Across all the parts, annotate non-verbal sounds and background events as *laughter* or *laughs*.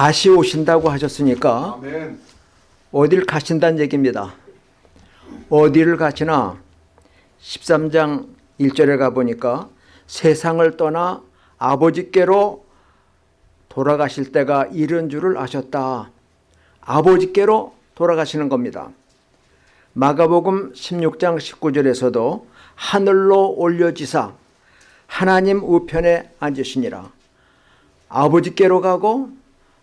다시 오신다고 하셨으니까 아멘. 어딜 가신다는 얘기입니다. 어디를 가시나 13장 1절에 가보니까 세상을 떠나 아버지께로 돌아가실 때가 이른 줄을 아셨다. 아버지께로 돌아가시는 겁니다. 마가복음 16장 19절에서도 하늘로 올려지사 하나님 우편에 앉으시니라. 아버지께로 가고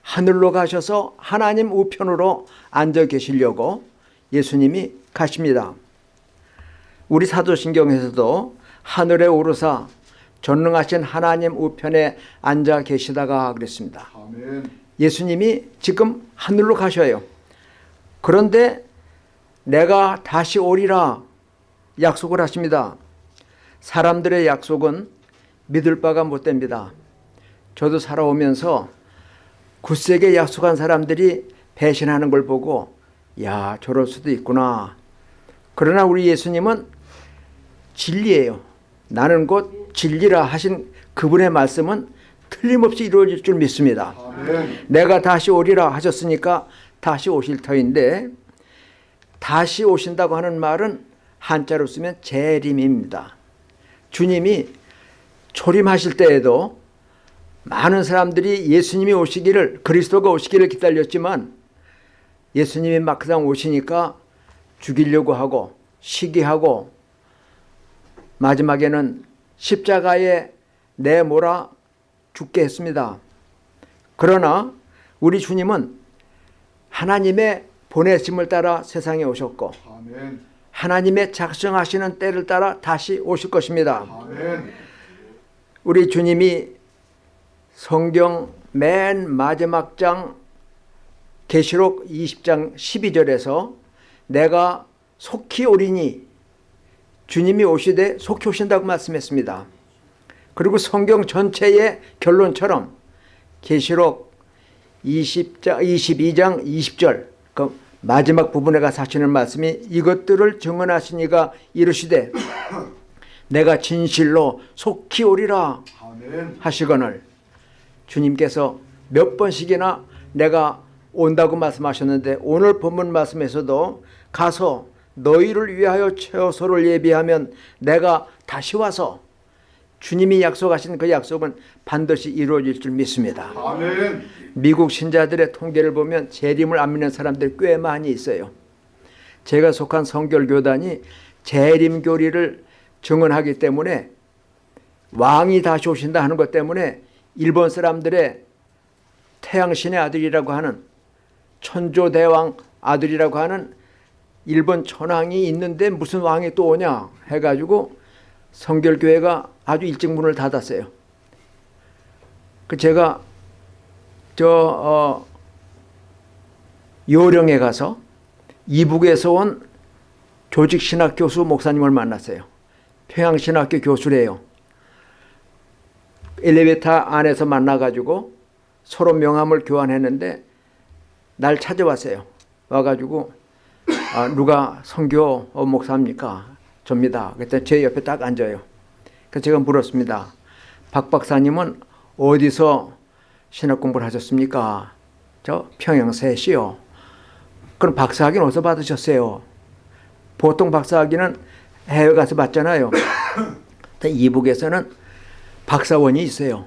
하늘로 가셔서 하나님 우편으로 앉아 계시려고 예수님이 가십니다. 우리 사도신경에서도 하늘에 오르사 전능하신 하나님 우편에 앉아 계시다가 그랬습니다. 아멘. 예수님이 지금 하늘로 가셔요. 그런데 내가 다시 오리라 약속을 하십니다. 사람들의 약속은 믿을 바가 못 됩니다. 저도 살아오면서 굳세게 약속한 사람들이 배신하는 걸 보고 야 저럴 수도 있구나. 그러나 우리 예수님은 진리예요. 나는 곧 진리라 하신 그분의 말씀은 틀림없이 이루어질 줄 믿습니다. 아멘. 내가 다시 오리라 하셨으니까 다시 오실 터인데 다시 오신다고 하는 말은 한자로 쓰면 재림입니다. 주님이 초림하실 때에도 많은 사람들이 예수님이 오시기를 그리스도가 오시기를 기다렸지만 예수님이 막상 오시니까 죽이려고 하고 시기하고 마지막에는 십자가에 내몰아 죽게 했습니다. 그러나 우리 주님은 하나님의 보내심을 따라 세상에 오셨고 아멘. 하나님의 작성하시는 때를 따라 다시 오실 것입니다. 아멘. 우리 주님이 성경 맨 마지막 장 계시록 20장 12절에서 내가 속히 오리니 주님이 오시되 속히 오신다고 말씀했습니다. 그리고 성경 전체의 결론처럼 계시록 20장, 22장 20절 그 마지막 부분에 가서 하시는 말씀이 이것들을 증언하시니가 이르시되 *clears throat* 내가 진실로 속히 오리라. 하시거늘 주님께서 몇 번씩이나 내가 온다고 말씀하셨는데 오늘 본문 말씀에서도 가서 너희를 위하여 처소를 예비하면 내가 다시 와서 주님이 약속하신 그 약속은 반드시 이루어질 줄 믿습니다. 아멘. 미국 신자들의 통계를 보면 재림을 안 믿는 사람들이 꽤 많이 있어요. 제가 속한 성결교단이 재림 교리를 증언하기 때문에 왕이 다시 오신다 하는 것 때문에 일본 사람들의 태양신의 아들이라고 하는 천조대왕 아들이라고 하는 일본 천황이 있는데 무슨 왕이 또 오냐 해가지고 성결교회가 아주 일찍 문을 닫았어요. 그 제가 저 어, 요령에 가서 이북에서 온 조직신학 교수 목사님을 만났어요. 평양신학교 교수래요. 엘리베이터 안에서 만나가지고 서로 명함을 교환했는데 날 찾아왔어요. 와가지고 아, 누가 성교 목사입니까? 접니다. 그랬더니 제 옆에 딱 앉아요. 그래서 제가 물었습니다. 박 박사님은 어디서 신학 공부를 하셨습니까? 저 평양세시요. 그럼 박사학위는 어디서 받으셨어요? 보통 박사학위는 해외 가서 받잖아요. *coughs* 이북에서는 박사원이 있어요.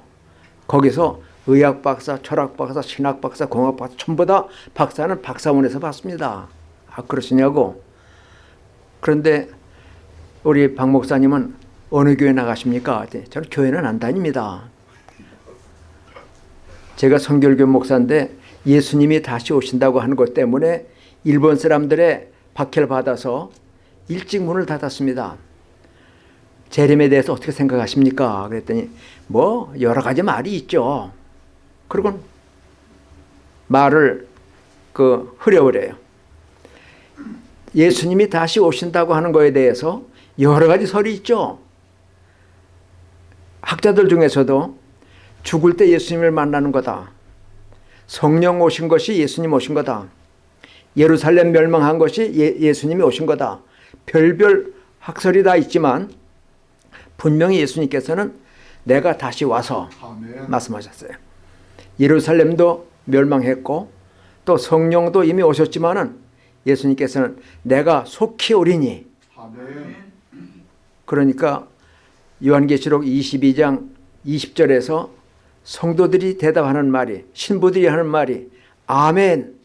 거기서 의학 박사, 철학 박사, 신학 박사, 공학 박사 전부 다 박사는 박사원에서 받습니다. 아 그러시냐고. 그런데 우리 박 목사님은 어느 교회 나가십니까? 저는 교회는 안 다닙니다. 제가 성결교 목사인데 예수님이 다시 오신다고 하는 것 때문에 일본 사람들의 박해를 받아서 일찍 문을 닫았습니다. 재림에 대해서 어떻게 생각하십니까? 그랬더니 뭐 여러 가지 말이 있죠. 그리고 말을 그 흐려버려요. 예수님이 다시 오신다고 하는 거에 대해서 여러 가지 설이 있죠. 학자들 중에서도 죽을 때 예수님을 만나는 거다. 성령 오신 것이 예수님 오신 거다. 예루살렘 멸망한 것이 예, 수님이 오신 거다. 별별 학설이 다 있지만 분명히 예수님께서는 내가 다시 와서 아멘. 말씀하셨어요. 예루살렘도 멸망했고 또 성령도 이미 오셨지만은 예수님께서는 내가 속히 오리니 아멘. 그러니까 요한계시록 22장 20절에서 성도들이 대답하는 말이 신부들이 하는 말이 아멘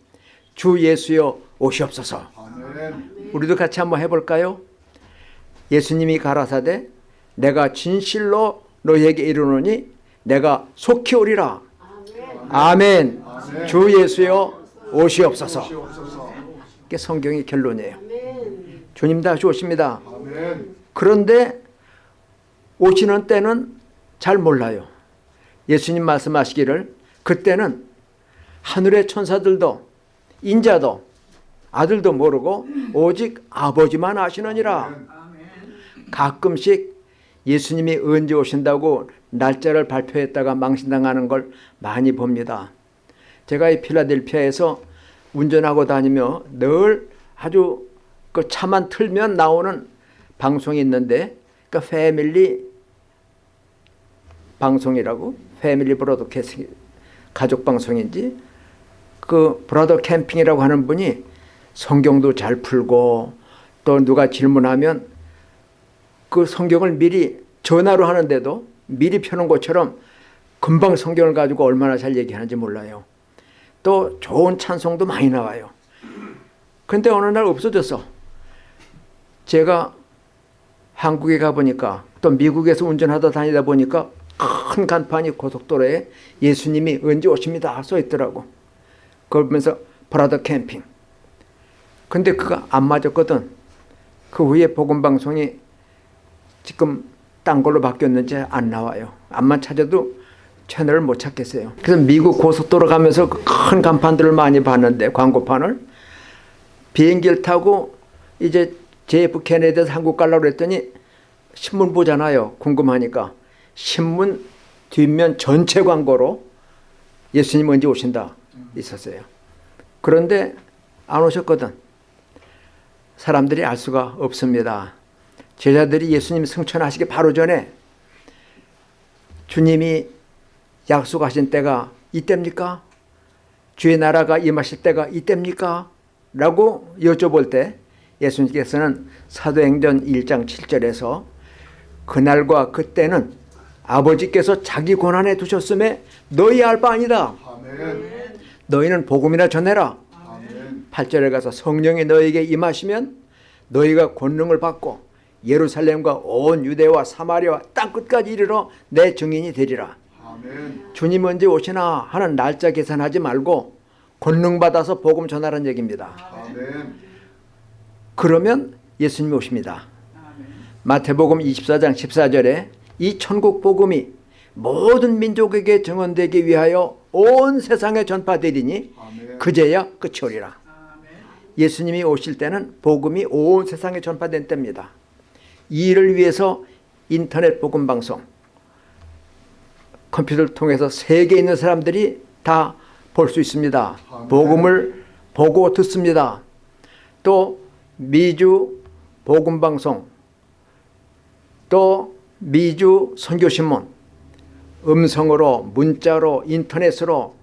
주 예수여 오시옵소서 아멘. 우리도 같이 한번 해볼까요? 예수님이 가라사대 내가 진실로 너희에게 이르노니 내가 속히 오리라 아멘 아멘. 주 예수여 오시옵소서 시옵소서. 이게 성경의 결론이에요 주님 다시 오십니다. 그런데 오시는 때는 잘 몰라요. 예수님 말씀하시기를 그때는 하늘의 천사들도 인자도 아들도 모르고 오직 아버지만 아시느니라. 가끔씩 예수님이 언제 오신다고 날짜를 발표했다가 망신당하는 걸 많이 봅니다. 제가 이 필라델피아에서 운전하고 다니며 늘 아주 그 차만 틀면 나오는 방송이 있는데 그 패밀리 방송이라고 패밀리 브로드캐스팅 가족 방송인지 그 브라더 캠핑이라고 하는 분이 성경도 잘 풀고 또 누가 질문하면 그 성경을 미리 전화로 하는데도 미리 펴는 것처럼 금방 성경을 가지고 얼마나 잘 얘기하는지 몰라요. 또 좋은 찬송도 많이 나와요. 근데 어느 날 없어졌어. 제가 한국에 가보니까 또 미국에서 운전하다 다니다 보니까 큰 간판이 고속도로에 예수님이 언제 오십니다 써 있더라고. 그걸 보면서 브라더 캠핑. 근데 그거 안 맞았거든. 그 후에 복음방송이 지금 딴 걸로 바뀌었는지 안 나와요. 암만 찾아도 채널을 못 찾겠어요. 그래서 미국 고속도로 가면서 그큰 간판들을 많이 봤는데 광고판을 비행기를 타고 이제 JF 케네디에서 한국 가려고 그랬더니 신문 보잖아요. 궁금하니까. 신문 뒷면 전체 광고로 예수님 언제 오신다 있었어요. 그런데 안 오셨거든. 사람들이 알 수가 없습니다. 제자들이 예수님 승천하시기 바로 전에 주님이 약속하신 때가 이때입니까? 주의 나라가 임하실 때가 이때입니까? 라고 여쭤볼 때 예수님께서는 사도행전 1장 7절에서 그날과 그때는 아버지께서 자기 권한에 두셨음에 너희 알 바 아니다. 아멘. 너희는 복음이나 전해라. 아멘. 8절에 가서 성령이 너희에게 임하시면 너희가 권능을 받고 예루살렘과 온 유대와 사마리아와 땅 끝까지 이르러 내 증인이 되리라. 아멘. 주님 언제 오시나 하는 날짜 계산하지 말고 권능 받아서 복음 전하라는 얘기입니다. 아멘. 그러면 예수님이 오십니다. 마태복음 24장 14절에 이 천국 복음이 모든 민족에게 증언되기 위하여 온 세상에 전파되리니 아멘. 그제야 끝이 오리라. 예수님이 오실 때는 복음이 온 세상에 전파된 때입니다. 이 일을 위해서 인터넷 복음 방송 컴퓨터를 통해서 세계에 있는 사람들이 다 볼 수 있습니다. 복음을 보고 듣습니다. 또 미주 복음 방송 또 미주 선교신문 음성으로 문자로 인터넷으로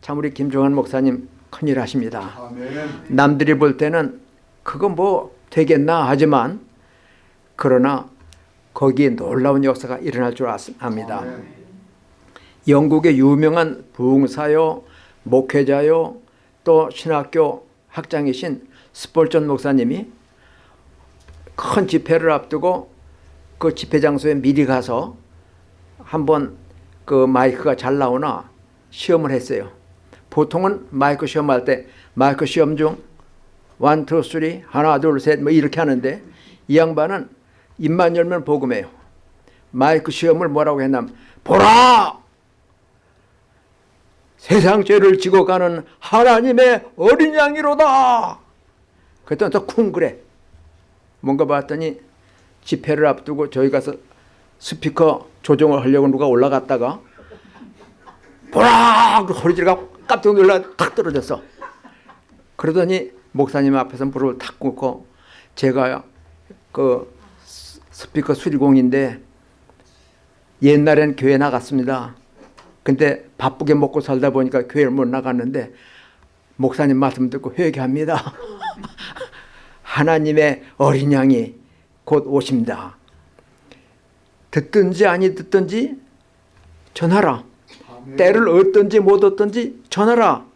참 우리 김종환 목사님 큰일 하십니다. 아멘. 남들이 볼 때는 그거 뭐 되겠나 하지만 그러나 거기에 놀라운 역사가 일어날 줄 아- 압니다. 영국의 유명한 부흥사요, 목회자요, 또 신학교 학장이신 스폴전 목사님이 큰 집회를 앞두고 그 집회 장소에 미리 가서 한번 그 마이크가 잘 나오나 시험을 했어요. 보통은 마이크 시험할 때 마이크 시험 중 one, two, three, 하나, 둘, 셋, 뭐 이렇게 하는데 이 양반은 입만 열면 복음해요. 마이크 시험을 뭐라고 했냐면 보라! 세상 죄를 지고 가는 하나님의 어린 양이로다. 그랬더니 또쿵 그래. 뭔가 봤더니 집회를 앞두고 저희 가서 스피커 조정을 하려고 누가 올라갔다가 보라! 그 지르고 깜짝 놀라 탁 떨어졌어. 그러더니 목사님 앞에서 무릎을 탁 꿇고 제가 그 스피커 수리공인데 옛날엔 교회 나갔습니다. 근데 바쁘게 먹고 살다 보니까 교회를 못 나갔는데 목사님 말씀 듣고 회개합니다. *laughs* 하나님의 어린 양이 곧 오십니다. 듣든지 아니 듣든지 전하라. 아멘. 때를 얻든지 못 얻든지 전하라.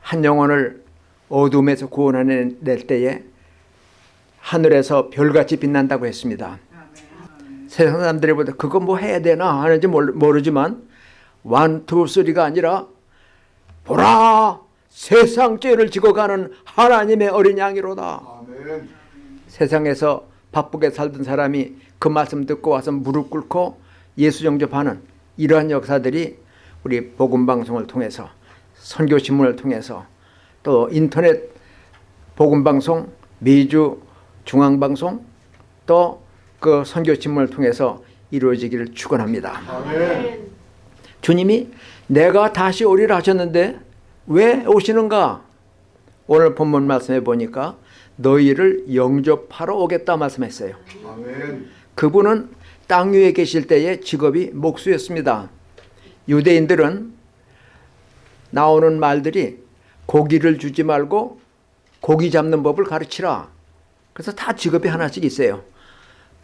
한 영혼을 어둠에서 구원해낼 때에 하늘에서 별같이 빛난다고 했습니다. 세상 사람들이 보다 그거 뭐 해야 되나 하는지 모르- 모르지만 완투 쓰리가 아니라 보라 세상 죄를 지고 가는 하나님의 어린 양이로다. 아멘. 세상에서 바쁘게 살던 사람이 그 말씀 듣고 와서 무릎 꿇고 예수 영접하는 이러한 역사들이 우리 복음 방송을 통해서 선교 신문을 통해서 또 인터넷 복음 방송 미주 중앙 방송 또 그 선교 신문을 통해서 이루어지기를 축원합니다. 주님이 내가 다시 오리라 하셨는데 왜 오시는가? 오늘 본문 말씀해 보니까 너희를 영접하러 오겠다 말씀했어요. 아멘. 그분은 땅 위에 계실 때의 직업이 목수였습니다. 유대인들은 나오는 말들이 고기를 주지 말고 고기 잡는 법을 가르치라. 그래서 다 직업이 하나씩 있어요.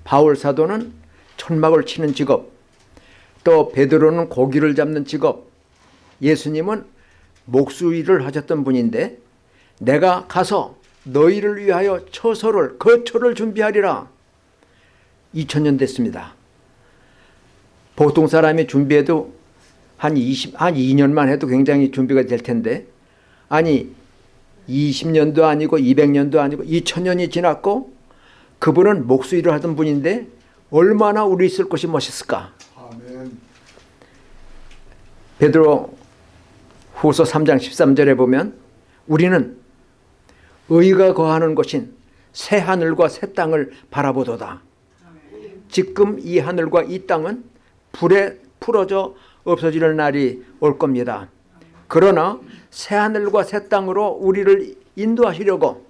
바울 사도는 천막을 치는 직업, 또 베드로는 고기를 잡는 직업, 예수님은 목수 일을 하셨던 분인데 내가 가서 너희를 위하여 처소를 거처를 준비하리라. 2000년 됐습니다. 보통 사람이 준비해도 한 20, 한 2년만 해도 굉장히 준비가 될 텐데 아니 20년도 아니고 200년도 아니고 2000년이 지났고 그분은 목수 일을 하던 분인데 얼마나 우리 있을 것이 멋있을까? 아멘. 베드로 후서 3장 13절에 보면 우리는 의가 거하는 곳인 새 하늘과 새 땅을 바라보도다. 지금 이 하늘과 이 땅은 불에 풀어져 없어지는 날이 올 겁니다. 그러나 새 하늘과 새 땅으로 우리를 인도하시려고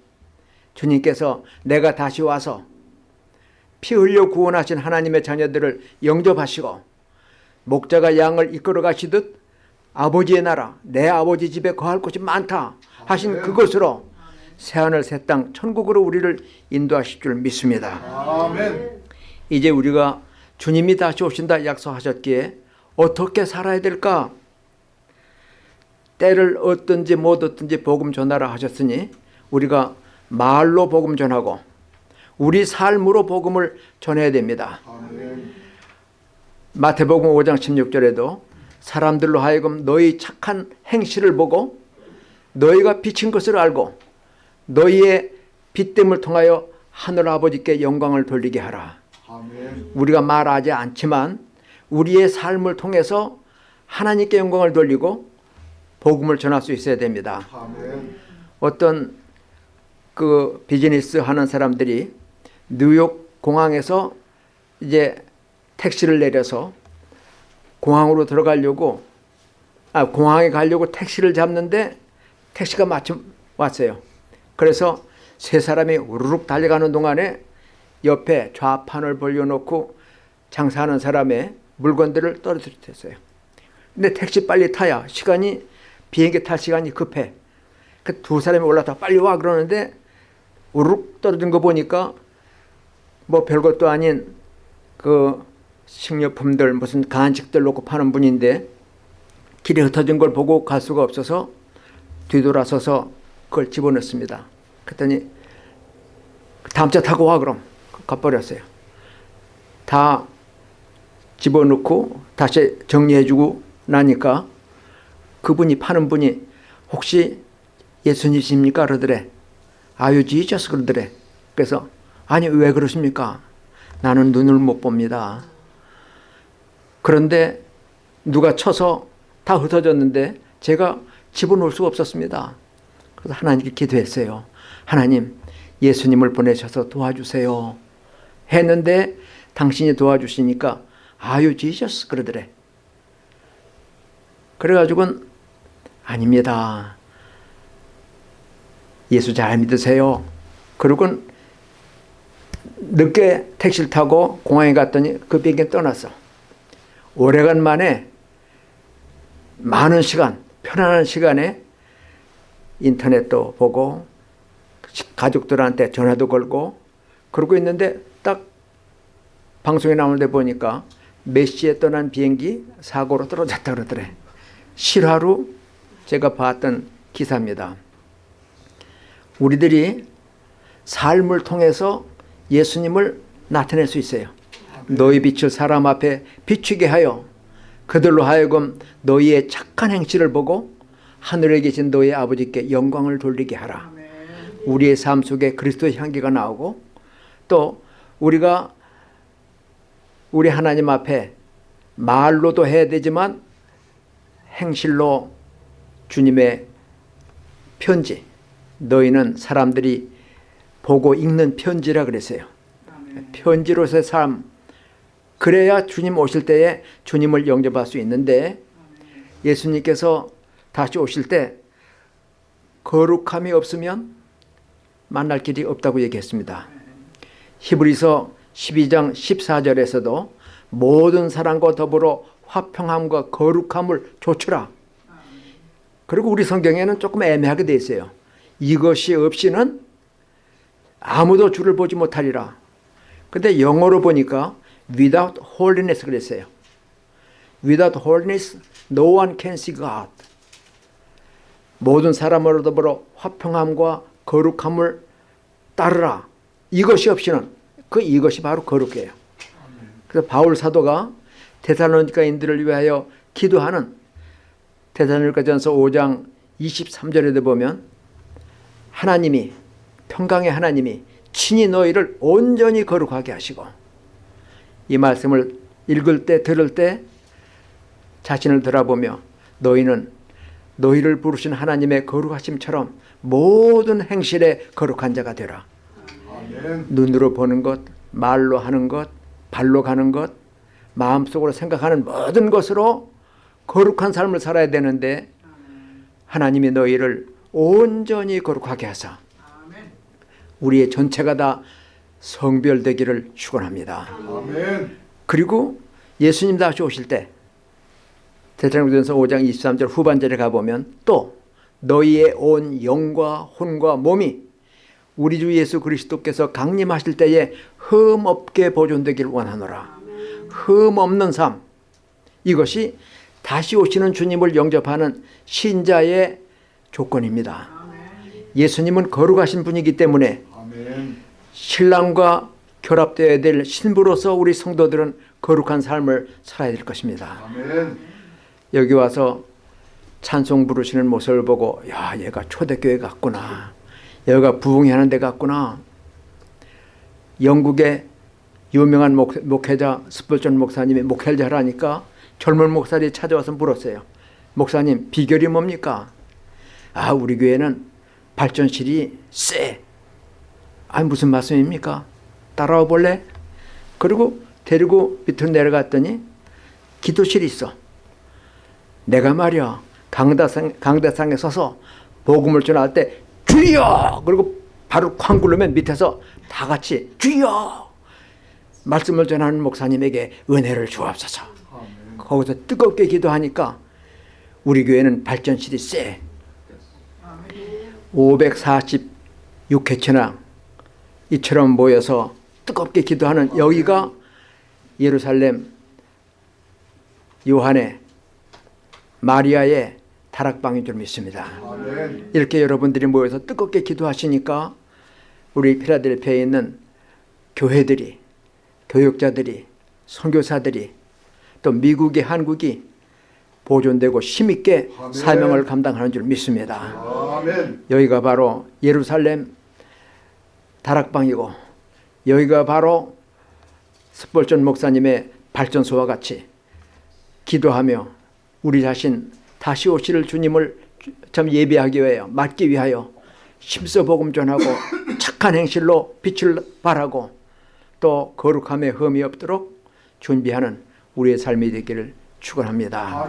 주님께서 내가 다시 와서 피 흘려 구원하신 하나님의 자녀들을 영접하시고 목자가 양을 이끌어 가시듯 아버지의 나라 내 아버지 집에 거할 곳이 많다 하신. 그것으로 새하늘 새 땅 천국으로 우리를 인도하실 줄 믿습니다. 아멘. 이제 우리가 주님이 다시 오신다 약속하셨기에 어떻게 살아야 될까? 때를 얻든지 못 얻든지 복음 전하라 하셨으니 우리가 말로 복음 전하고 우리 삶으로 복음을 전해야 됩니다. 아멘. 마태복음 5장 16절에도 사람들로 하여금 너희 착한 행실을 보고 너희가 비친 것을 알고 너희의 빛됨을 통하여 하늘 아버지께 영광을 돌리게 하라. 아멘. 우리가 말하지 않지만 우리의 삶을 통해서 하나님께 영광을 돌리고 복음을 전할 수 있어야 됩니다. 아멘. 어떤 그 비즈니스 하는 사람들이 뉴욕 공항에서 이제 택시를 내려서 공항으로 들어가려고 아 공항에 가려고 택시를 잡는데 택시가 마침 왔어요. 그래서 세 사람이 우르륵 달려가는 동안에 옆에 좌판을 벌려놓고 장사하는 사람의 물건들을 떨어뜨렸어요. 근데 택시 빨리 타야 시간이 비행기 탈 시간이 급해. 그 두 사람이 올라타 빨리 와 그러는데 우르륵 떨어진 거 보니까 뭐 별것도 아닌 그 식료품들 무슨 간식들 놓고 파는 분인데 길에 흩어진 걸 보고 갈 수가 없어서 뒤돌아서서 그걸 집어넣습니다. 그랬더니 다음 차 타고 와 그럼 가버렸어요. 다 집어넣고 다시 정리해주고 나니까 그분이 파는 분이 혹시 예수님이십니까? 그러더래. 아유 지저스 그러더래. 그래서 아니 왜 그러십니까? 나는 눈을 못 봅니다. 그런데 누가 쳐서 다 흩어졌는데 제가 집어넣을 수가 없었습니다. 그래서 하나님께 기도했어요. 하나님 예수님을 보내셔서 도와주세요. 했는데 당신이 도와주시니까 아유 지저스 그러더래. 그래가지고는 아닙니다. 예수 잘 믿으세요. 그러고는 늦게 택시를 타고 공항에 갔더니 그 비행기 떠났어. 오래간만에 많은 시간, 편안한 시간에 인터넷도 보고 가족들한테 전화도 걸고 그러고 있는데 딱 방송에 나오는데 보니까 몇 시에 떠난 비행기 사고로 떨어졌다 그러더래. 실화로 제가 봤던 기사입니다. 우리들이 삶을 통해서 예수님을 나타낼 수 있어요. 너희 빛을 사람 앞에 비추게 하여 그들로 하여금 너희의 착한 행실을 보고 하늘에 계신 너희 아버지께 영광을 돌리게 하라. 우리의 삶 속에 그리스도의 향기가 나오고 또 우리가 우리 하나님 앞에 말로도 해야 되지만 행실로 주님의 편지 너희는 사람들이 보고 읽는 편지라 그랬어요. 편지로서의 삶 그래야 주님 오실 때에 주님을 영접할 수 있는데 예수님께서 다시 오실 때 거룩함이 없으면 만날 길이 없다고 얘기했습니다. 히브리서 12장 14절에서도 모든 사람과 더불어 화평함과 거룩함을 조추라. 그리고 우리 성경에는 조금 애매하게 돼 있어요. 이것이 없이는 아무도 주를 보지 못하리라. 근데 영어로 보니까 without holiness 그랬어요. without holiness no one can see God. 모든 사람으로 더불어 화평함과 거룩함을 따르라. 이것이 없이는 그 이것이 바로 거룩해요. 그래서 바울 사도가 데살로니가인들을 위하여 기도하는 데살로니가전서 5장 23절에도 보면 하나님이 평강의 하나님이 친히 너희를 온전히 거룩하게 하시고 이 말씀을 읽을 때 들을 때 자신을 돌아보며 너희는 너희를 부르신 하나님의 거룩하심처럼 모든 행실에 거룩한 자가 되라. 아멘. 눈으로 보는 것, 말로 하는 것, 발로 가는 것, 마음속으로 생각하는 모든 것으로 거룩한 삶을 살아야 되는데 하나님이 너희를 온전히 거룩하게 하사 우리의 전체가 다 성별되기를 축원합니다. 그리고 예수님 다시 오실 때 대장전서 5장 23절 후반절에 가보면 또 너희의 온 영과 혼과 몸이 우리 주 예수 그리스도께서 강림하실 때에 흠 없게 보존되기를 원하노라. 흠 없는 삶 이것이 다시 오시는 주님을 영접하는 신자의 조건입니다. 예수님은 거룩하신 분이기 때문에. 신랑과 결합되어야 될 신부로서 우리 성도들은 거룩한 삶을 살아야 될 것입니다. 여기 와서 찬송 부르시는 모습을 보고 야 얘가 초대교회 같구나. 얘가 부흥하는 데 같구나. 영국의 유명한 목, 목회자 스펄전 목사님이 목회를 잘하니까 젊은 목사들이 찾아와서 물었어요. 목사님 비결이 뭡니까? 아 우리 교회는 발전실이 쎄. 아 무슨 말씀입니까? 따라와 볼래? 그리고 데리고 밑으로 내려갔더니 기도실이 있어. 내가 말이야 강대상, 강대상에 서서 복음을 전할 때 주여! 그리고 바로 쾅 굴르면 밑에서 다 같이 주여! 말씀을 전하는 목사님에게 은혜를 주옵소서. 거기서 뜨겁게 기도하니까 우리 교회는 발전실이 세. 546회체나 이처럼 모여서 뜨겁게 기도하는 여기가 예루살렘 요한의 마리아의 다락방인 줄 믿습니다. 이렇게 여러분들이 모여서 뜨겁게 기도하시니까 우리 필라델피아에 있는 교회들이 교육자들이 선교사들이 또 미국의 한국이 보존되고 힘있게. 사명을 감당하는 줄 믿습니다. 아멘. 여기가 바로 예루살렘 다락방이고 여기가 바로 스펄전 목사님의 발전소와 같이 기도하며 우리 자신 다시 오실 주님을 참 예비하기 위하여 맞기 위하여 힘써 복음 전하고 *coughs* 착한 행실로 빛을 발하고 또 거룩함에 흠이 없도록 준비하는 우리의 삶이 되기를 축원합니다.